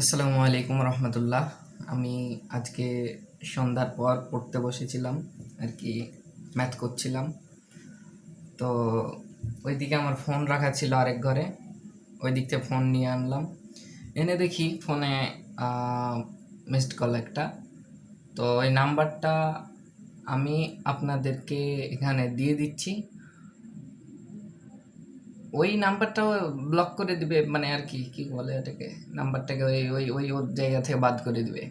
আসসালামু আলাইকুম রহমতুল্লাহ। আমি আজকে সন্ধ্যার পর পড়তে বসেছিলাম, আর কি ম্যাথ করছিলাম। তো ওইদিকে আমার ফোন রাখা ছিল আরেক ঘরে ওই দিক থেকে ফোন নিয়ে আনলাম। এনে দেখি ফোনে মিসড কল একটা। তো ওই নাম্বারটা আমি আপনাদেরকে এখানে দিয়ে দিচ্ছি। ওই নাম্বারটাও ব্লক করে দিবে মানে আর কি কি বলে এটাকে? নাম্বারটাকে ওই ওই ওই ওর জায়গা থেকে বাদ করে দিবে।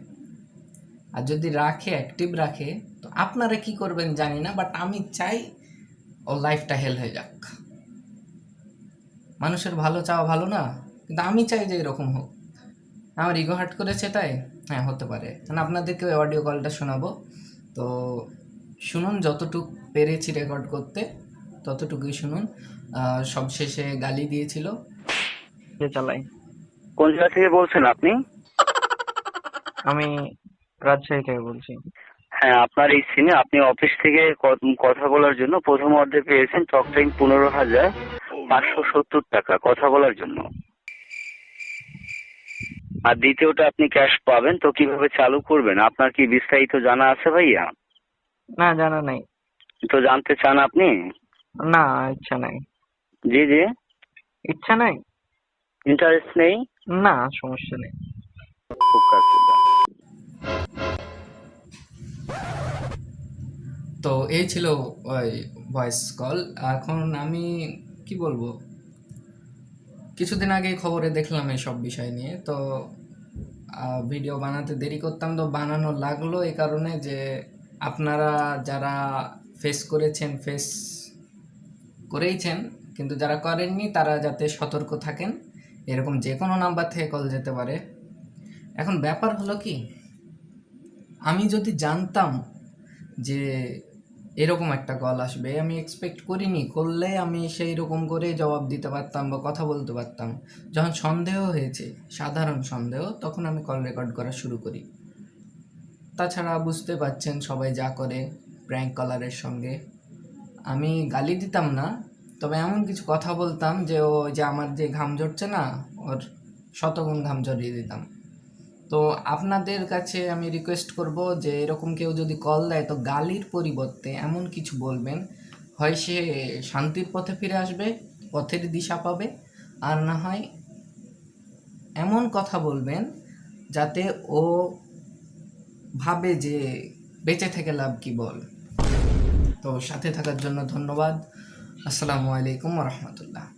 আর যদি রাখে অ্যাক্টিভ রাখে, তো আপনারা কি করবেন জানি না বাট আমি চাই ওর লাইফটা হেল হয়ে যাক। মানুষের ভালো চাওয়া ভালো না, কিন্তু আমি চাই যে এরকম হোক। আমার ইগো হার্ট করেছে তাই? হ্যাঁ হতে পারে। মানে আপনাদেরকে ওই অডিও কলটা শোনাবো। তো শুনুন, যতটুক পেরেছি রেকর্ড করতে। ততটুকুই শুনুন। সবশেষে গালি দিয়েছিল। চালাই কোন জায়গা থেকে বলছেন আপনি? আমি রাজশাহী থেকে বলছি। হ্যাঁ আপনার এই সিনে আপনি অফিস থেকে কথা বলার জন্য প্রথম অর্ধে পেয়েছেন টক টাইম পনেরো হাজার পাঁচশো সত্তর টাকা কথা বলার জন্য। আর দ্বিতীয়টা আপনি ক্যাশ পাবেন তো কীভাবে চালু করবেন? আপনার কি বিস্তারিত জানা আছে ভাইয়া? না জানা নাই। তো জানতে চান আপনি? না ইচ্ছা নাই। জি জি। ইচ্ছা নাই? ইন্টারেস্ট নেই? না সমস্যা নেই। তো এই ছিল ওই ভয়েস কল এখন আমি কি বলব? কিছুদিন আগে খবরে দেখলাম এই সব বিষয় নিয়ে। তো ভিডিও বানাতে দেরি করতাম তো বানানো লাগল এই কারণে যে আপনারা যারা ফেস করেছেন ফেস করেইছেন, কিন্তু যারা করেননি তারা যাতে সতর্ক থাকেন, এরকম যে কোনো নাম্বার থেকে কল যেতে পারে। এখন ব্যাপার হলো কি, আমি যদি জানতাম যে এরকম একটা কল আসবে, আমি এক্সপেক্ট করিনি, করলে আমি সেই রকম করে জবাব দিতে পারতাম বা কথা বলতে পারতাম। যখন সন্দেহ হয়েছে, সাধারণ সন্দেহ, তখন আমি কল রেকর্ড করা শুরু করি। তাছাড়া বুঝতে পারছেন সবাই যা করে প্র্যাঙ্ক কলারের সঙ্গে। আমি গালি দিতাম না, তবে এমন কিছু কথা বলতাম যে ও যে আমার যে ঘাম ঝরছে না, ওর শতগুণ ঘাম ঝরিয়ে দিতাম। তো আপনাদের কাছে আমি রিকোয়েস্ট করব যে এরকম কেউ যদি কল দেয়, তো গালির পরিবর্তে এমন কিছু বলবেন, হয় সে শান্তির পথে ফিরে আসবে, পথের দিশা পাবে, আর না হয় এমন কথা বলবেন যাতে ও ভাবে যে বেঁচে থেকে লাভ কি বল। তো সাথে থাকার জন্য ধন্যবাদ। আসসালামু আলাইকুম রহমতুল্লাহ।